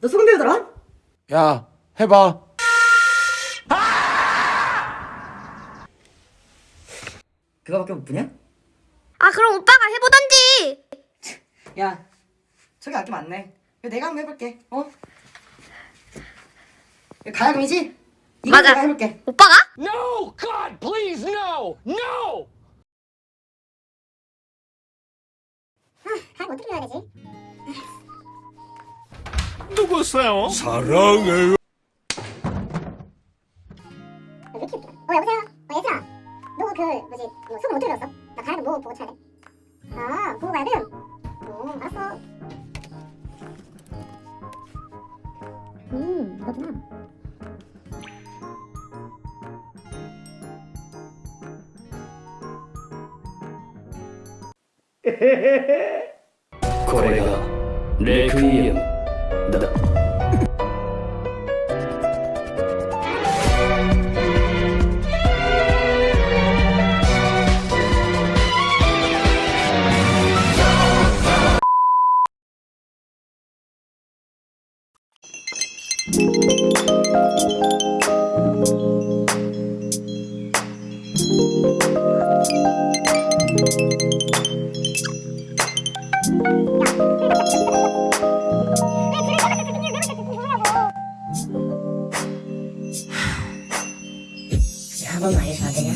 너 소금 배우더라? 야, 해봐. 그거밖에 못 부냐? 아 그럼 오빠가 해보던지. 야, 저기 아낌 많네. 내가 한번 해볼게. 어? 가야금이지? 이거 맞아. 내가 해볼게. 오빠가? No! God, please, no! No! 가야금 어떻게 해야 되지? 누구세요? 사랑해요. 어 여보세요? 어 얘들아 너 그 뭐지 뭐 소금 어떻게 배웠어? 나 가야금 뭐 보고 쳐야 돼? 아 보고 가야금? 어 알았어 음 이거구나 거래가 레크 이엠 다음 한 번만 해주면 안 되냐?